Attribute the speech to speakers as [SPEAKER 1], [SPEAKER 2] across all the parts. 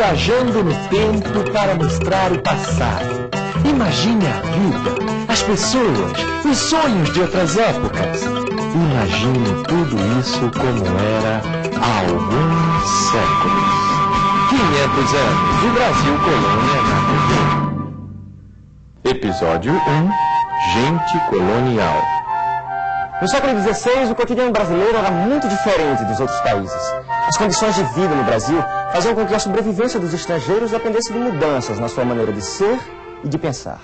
[SPEAKER 1] viajando no tempo para mostrar o passado. Imagine a vida, as pessoas, os sonhos de outras épocas. Imagine tudo isso como era há alguns séculos. 500 anos do Brasil Colônia na TV. Episódio 1 Gente Colonial.
[SPEAKER 2] No século XVI, o cotidiano brasileiro era muito diferente dos outros países. As condições de vida no Brasil faziam com que a sobrevivência dos estrangeiros dependesse de mudanças na sua maneira de ser e de pensar.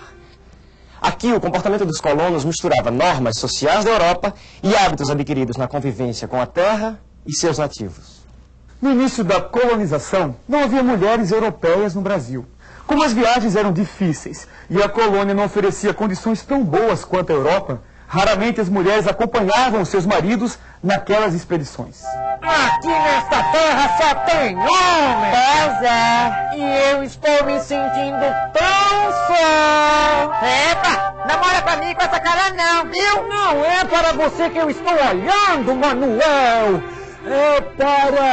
[SPEAKER 2] Aqui, o comportamento dos colonos misturava normas sociais da Europa e hábitos adquiridos na convivência com a terra e seus nativos.
[SPEAKER 3] No início da colonização, não havia mulheres europeias no Brasil. Como as viagens eram difíceis e a colônia não oferecia condições tão boas quanto a Europa, Raramente as mulheres acompanhavam seus maridos naquelas expedições.
[SPEAKER 4] Aqui nesta terra só tem homem!
[SPEAKER 5] Pois é.
[SPEAKER 4] E eu estou me sentindo tão só!
[SPEAKER 5] Epa, olha pra mim com essa cara não, viu?
[SPEAKER 4] Não é para você que eu estou olhando, Manuel! É para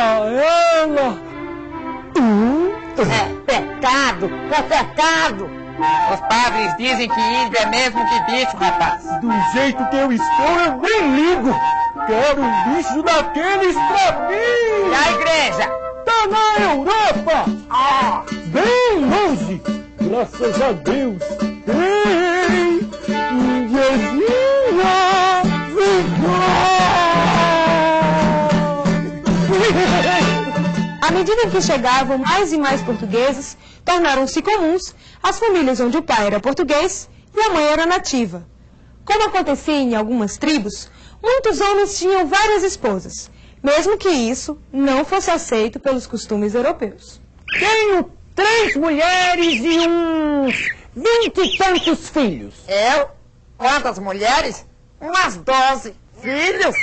[SPEAKER 4] ela!
[SPEAKER 5] Hum? É pecado, é pecado!
[SPEAKER 6] Os padres dizem que índio é mesmo que bicho, rapaz.
[SPEAKER 4] Do jeito que eu estou, eu nem ligo. Quero um bicho daqueles pra mim.
[SPEAKER 6] E a igreja?
[SPEAKER 4] Tá na Europa. Ah. Bem longe. Graças a Deus. Ei, índiazinha, vem
[SPEAKER 7] À medida que chegavam mais e mais portugueses, tornaram-se comuns as famílias onde o pai era português e a mãe era nativa. Como acontecia em algumas tribos, muitos homens tinham várias esposas, mesmo que isso não fosse aceito pelos costumes europeus.
[SPEAKER 4] Tenho três mulheres e uns vinte e tantos filhos.
[SPEAKER 6] Eu? Quantas mulheres? Umas doze. Filhos?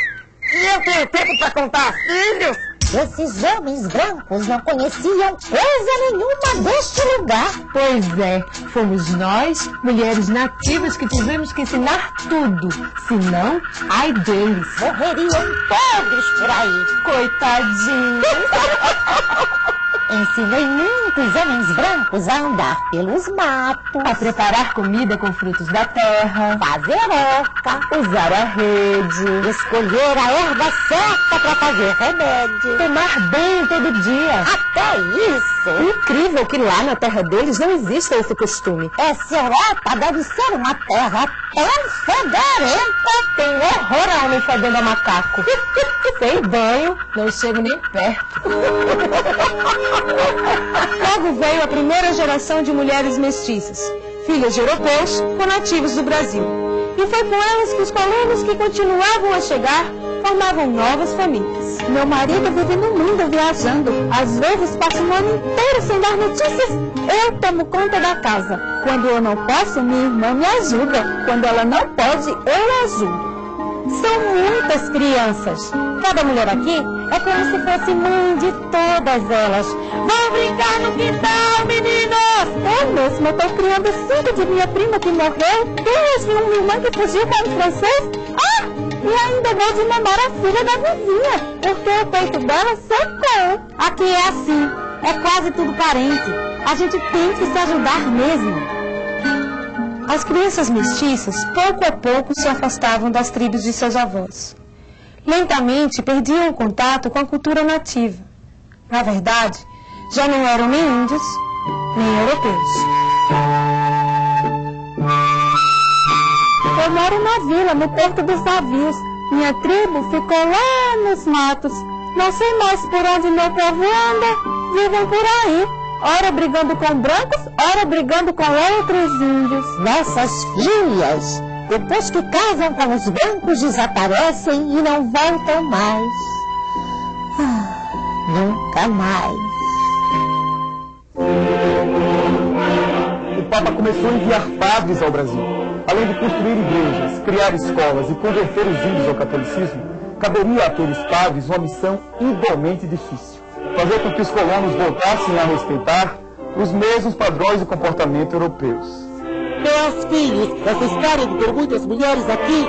[SPEAKER 6] E eu tenho tempo para contar filhos?
[SPEAKER 5] Esses homens brancos não conheciam coisa nenhuma deste lugar.
[SPEAKER 7] Pois é, fomos nós, mulheres nativas, que tivemos que ensinar tudo. Senão, ai deles.
[SPEAKER 5] Morreriam todos por aí.
[SPEAKER 7] Coitadinhos.
[SPEAKER 5] Ensinei muitos homens brancos a andar pelos matos,
[SPEAKER 7] a preparar comida com frutos da terra,
[SPEAKER 5] fazer oca,
[SPEAKER 7] usar a rede,
[SPEAKER 5] escolher a erva certa para fazer remédio,
[SPEAKER 7] tomar banho todo dia.
[SPEAKER 5] Até isso!
[SPEAKER 7] Incrível que lá na terra deles não exista esse costume.
[SPEAKER 5] Essa Europa deve ser uma terra tão fedorenta.
[SPEAKER 7] Tem horror a homem fedendo a macaco. Sem banho, não chego nem perto. Logo veio a primeira geração de mulheres mestiças, filhas de europeus com nativos do Brasil. E foi com elas que os colonos que continuavam a chegar formavam novas famílias.
[SPEAKER 8] Meu marido vive no mundo viajando. Às vezes passa um ano inteiro sem dar notícias. Eu tomo conta da casa. Quando eu não posso, minha irmã me ajuda. Quando ela não pode, eu ajudo.
[SPEAKER 5] São muitas crianças. Cada mulher aqui é como se fosse mãe de todas elas. Vão brincar no quintal, meninas!
[SPEAKER 8] Eu mesma estou criando cinco de minha prima que morreu, duas de uma irmã que fugiu para o francês. Ah! E ainda vou de mamar a filha da vizinha, porque o peito dela secou.
[SPEAKER 5] Aqui é assim, é quase tudo parente. A gente tem que se ajudar mesmo.
[SPEAKER 7] As crianças mestiças, pouco a pouco, se afastavam das tribos de seus avós. Lentamente perdiam o contato com a cultura nativa. Na verdade, já não eram nem índios, nem europeus.
[SPEAKER 8] Eu moro na vila, no Porto dos Navios. Minha tribo ficou lá nos matos. Não sei mais por onde meu povo anda. Vivem por aí ora brigando com brancos, ora brigando com outros índios.
[SPEAKER 5] Nossas filhas, depois que casam com os brancos, desaparecem e não voltam mais. Ah, nunca mais.
[SPEAKER 3] O Papa começou a enviar padres ao Brasil. Além de construir igrejas, criar escolas e converter os índios ao catolicismo, caberia àqueles padres uma missão igualmente difícil fazer com que os colonos voltassem a respeitar os mesmos padrões de comportamento europeus.
[SPEAKER 5] Meus filhos, essa história de ter muitas mulheres aqui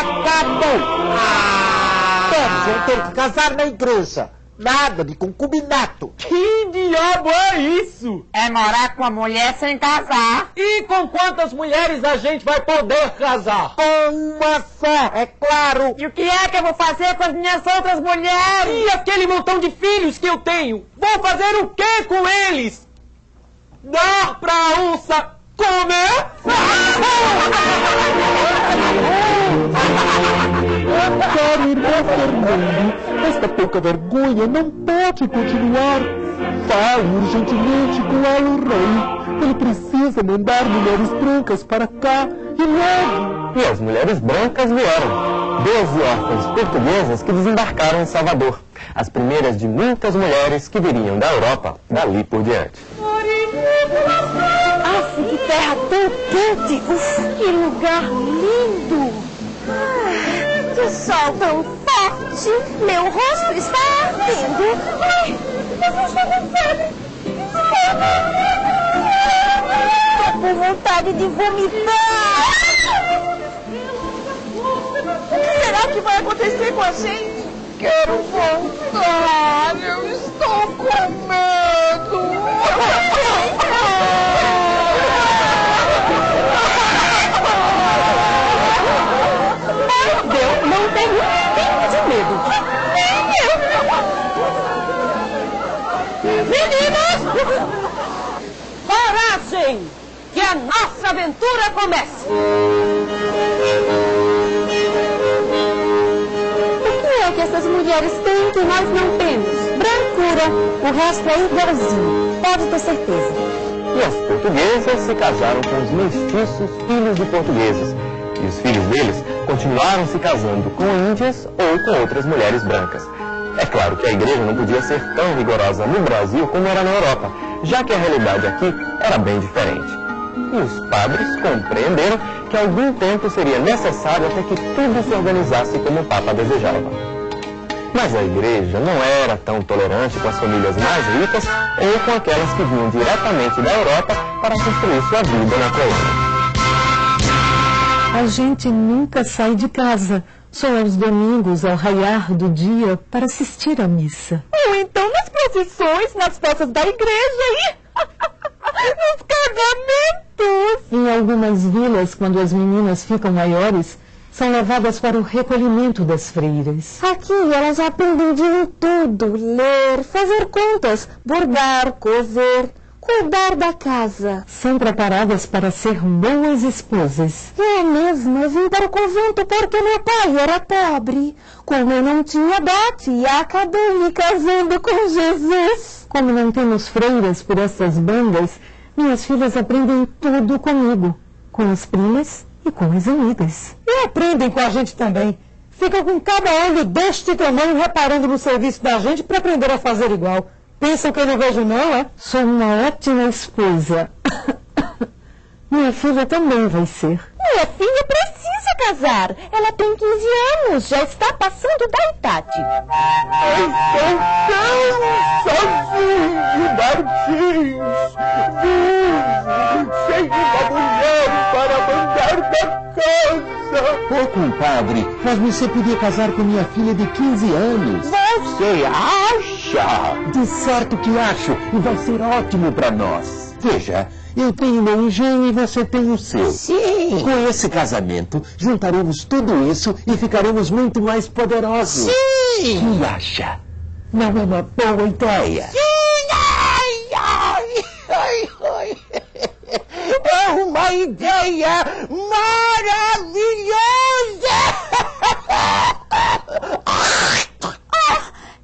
[SPEAKER 5] acabou!
[SPEAKER 4] Ah! Todos vão ter que casar na igreja.
[SPEAKER 1] Nada de concubinato.
[SPEAKER 9] Que diabo é isso?
[SPEAKER 10] É morar com a mulher sem casar.
[SPEAKER 9] E com quantas mulheres a gente vai poder casar?
[SPEAKER 1] Com uma só, é claro.
[SPEAKER 10] E o que é que eu vou fazer com as minhas outras mulheres?
[SPEAKER 9] E aquele montão de filhos que eu tenho? Vou fazer o que com eles? Dar pra onça comer?
[SPEAKER 1] Irmão Fernando, esta pouca vergonha não pode continuar. Fale urgentemente com Alo Rei. Ele precisa mandar mulheres brancas para cá e logo.
[SPEAKER 11] E as mulheres brancas vieram. Doze órfãs portuguesas que desembarcaram em Salvador. As primeiras de muitas mulheres que viriam da Europa dali por diante.
[SPEAKER 7] Aff, que terra tão quente! Uf, que lugar lindo! Ah, que sol tão Meu rosto está ardendo! Ai, eu estou com! Estou com vontade de vomitar! O que será que vai acontecer com a gente?
[SPEAKER 10] Quero voltar. Eu estou com medo.
[SPEAKER 7] Eu não tenho pingo de medo.
[SPEAKER 12] Meninos! Coragem! Que a nossa aventura comece!
[SPEAKER 7] O que é que essas mulheres têm que nós não temos? Brancura. O resto é igualzinho. Pode ter certeza.
[SPEAKER 11] E as portuguesas se casaram com os mestiços filhos de portugueses. E os filhos deles continuaram se casando com índias ou com outras mulheres brancas. É claro que a igreja não podia ser tão rigorosa no Brasil como era na Europa, já que a realidade aqui era bem diferente. E os padres compreenderam que algum tempo seria necessário até que tudo se organizasse como o Papa desejava. Mas a igreja não era tão tolerante com as famílias mais ricas ou com aquelas que vinham diretamente da Europa para construir sua vida na colônia.
[SPEAKER 13] A gente nunca sai de casa, só aos domingos ao raiar do dia para assistir à missa.
[SPEAKER 7] Ou então nas procissões, nas festas da igreja e nos casamentos.
[SPEAKER 13] Em algumas vilas, quando as meninas ficam maiores, são levadas para o recolhimento das freiras.
[SPEAKER 7] Aqui elas aprendem de tudo: ler, fazer contas, bordar, cozer, cuidar da casa.
[SPEAKER 13] São preparadas para ser boas esposas.
[SPEAKER 7] É mesmo, eu vim para o convento porque meu pai era pobre. Como eu não tinha dote, acabei me casando com Jesus.
[SPEAKER 13] Como não temos freiras por essas bandas, minhas filhas aprendem tudo comigo, com as primas e com as amigas.
[SPEAKER 9] E aprendem com a gente também. Ficam com cada olho deste tamanho reparando no serviço da gente para aprender a fazer igual. Pensam que eu não vejo não, é?
[SPEAKER 13] Sou uma ótima esposa. Minha filha também vai ser.
[SPEAKER 7] Minha filha precisa casar. Ela tem 15 anos, já está passando da idade.
[SPEAKER 1] Estou sozinho, Martins. Sem uma mulher para mandar da casa. Ô, compadre, mas você podia casar com minha filha de 15 anos.
[SPEAKER 10] Você acha?
[SPEAKER 1] De certo que acho, e vai ser ótimo para nós. Veja, eu tenho meu engenho e você tem o seu.
[SPEAKER 10] Sim.
[SPEAKER 1] Com esse casamento, juntaremos tudo isso e ficaremos muito mais poderosos.
[SPEAKER 10] Sim.
[SPEAKER 1] Que acha? Não é uma boa ideia?
[SPEAKER 10] Sim. Ai, ai, ai, ai. É uma ideia maravilhosa.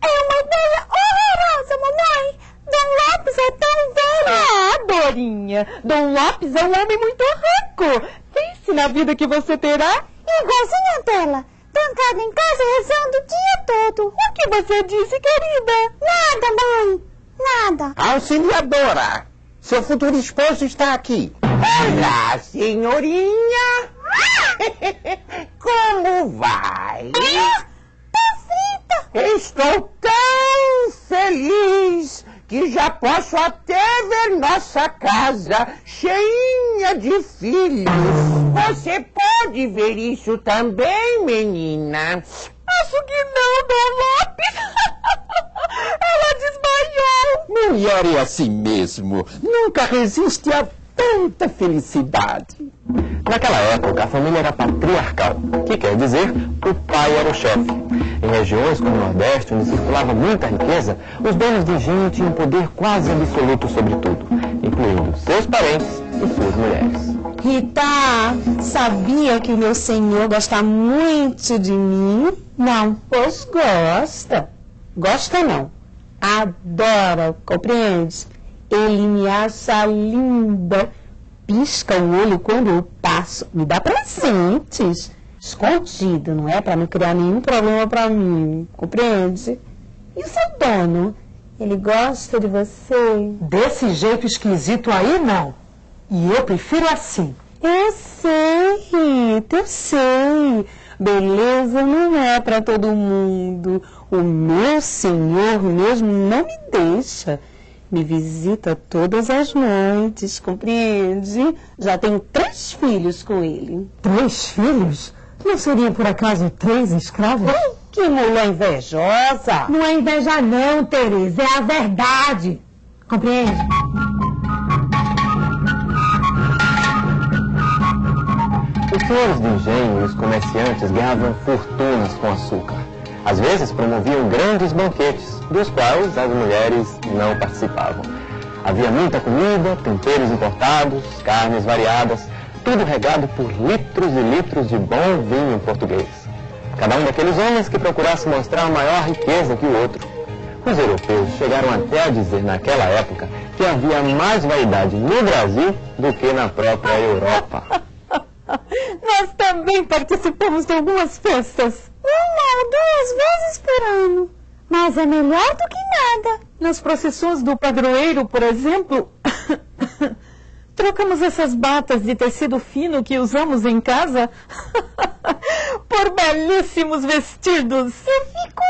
[SPEAKER 7] É uma ideia horrorosa, mamãe. Dom Lopes é tão velho.
[SPEAKER 12] Ah, Dorinha, Dom Lopes é um homem muito rico. Pense na vida que você terá.
[SPEAKER 7] Igualzinho a dela. Trancada em casa rezando o dia todo.
[SPEAKER 12] O que você disse, querida?
[SPEAKER 7] Nada, mãe. Nada.
[SPEAKER 10] Auxiliadora, seu futuro esposo está aqui. Olá, senhorinha. Como vai?
[SPEAKER 7] Tá frita.
[SPEAKER 10] Estou tão feliz que já posso até é nossa casa cheinha de filhos. Você pode ver isso também, menina?
[SPEAKER 12] Acho que não, Dom Lopes. Ela desmaiou.
[SPEAKER 1] Mulher é assim mesmo. Nunca resiste a tanta felicidade.
[SPEAKER 11] Naquela época, a família era patriarcal, que quer dizer o pai era o chefe. Em regiões como o Nordeste, onde circulava muita riqueza, os donos de engenho tinham poder quase absoluto sobre tudo, incluindo seus parentes e suas mulheres.
[SPEAKER 13] Rita, sabia que o meu senhor gosta muito de mim? Não. Pois gosta. Gosta não. Adora, compreende? Ele me acha linda. Pisca o olho quando eu passo. Me dá presentes. Escondido, não é? Para não criar nenhum problema para mim. Compreende? E o seu dono? Ele gosta de você?
[SPEAKER 5] Desse jeito esquisito aí, não. E eu prefiro assim.
[SPEAKER 13] Eu sei, Rita, eu sei. Beleza não é para todo mundo. O meu senhor mesmo não me deixa. Me visita todas as noites, compreende? Já tenho três filhos com ele.
[SPEAKER 5] Três filhos? Não seriam por acaso três escravos?
[SPEAKER 13] Ai, que mulher invejosa!
[SPEAKER 5] Não é inveja não, Tereza, é a verdade. Compreende?
[SPEAKER 11] Os senhores de engenho e os comerciantes ganhavam fortunas com açúcar. Às vezes promoviam grandes banquetes, dos quais as mulheres não participavam. Havia muita comida, temperos importados, carnes variadas, tudo regado por litros e litros de bom vinho português. Cada um daqueles homens que procurasse mostrar maior riqueza que o outro. Os europeus chegaram até a dizer naquela época que havia mais vaidade no Brasil do que na própria Europa.
[SPEAKER 14] Nós também participamos de algumas festas. Uma ou duas vezes por ano. Mas é melhor do que nada.
[SPEAKER 7] Nas procissões do padroeiro, por exemplo, trocamos essas batas de tecido fino que usamos em casa por belíssimos vestidos.
[SPEAKER 14] Eu fico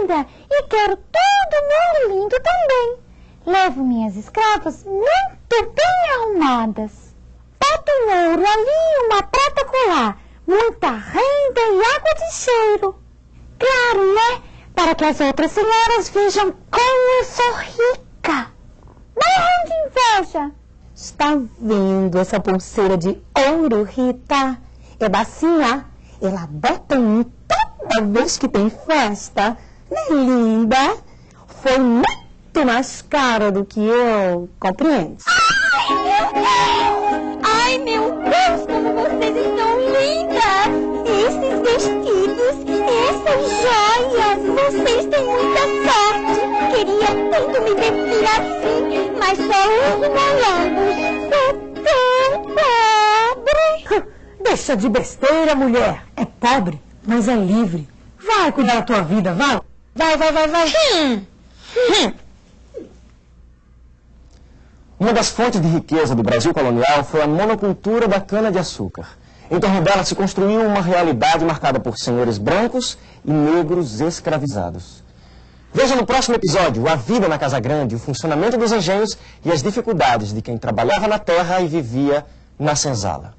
[SPEAKER 14] linda e quero todo mundo lindo também. Levo minhas escravas muito bem arrumadas. Boto um ouro ali e uma prata colar, muita renda e água de cheiro. Claro, né? Para que as outras senhoras vejam como eu sou rica. Morram de inveja.
[SPEAKER 13] Está vendo essa pulseira de ouro, Rita? É bacinha. Ela bota em toda vez que tem festa. Não é linda? Foi muito mais cara do que eu. Compreende?
[SPEAKER 14] Ai, meu Deus! Muita sorte! Queria tanto me vestir assim, mas só uso molambos. Sou tão pobre!
[SPEAKER 5] Deixa de besteira, mulher. É pobre, mas é livre. Vai cuidar da tua vida, vai.
[SPEAKER 13] Vai, vai, vai, vai.
[SPEAKER 14] Hum.
[SPEAKER 13] Hum.
[SPEAKER 11] Uma das fontes de riqueza do Brasil colonial foi a monocultura da cana-de-açúcar. Em torno dela se construiu uma realidade marcada por senhores brancos e negros escravizados. Veja no próximo episódio a vida na Casa Grande, o funcionamento dos engenhos e as dificuldades de quem trabalhava na terra e vivia na senzala.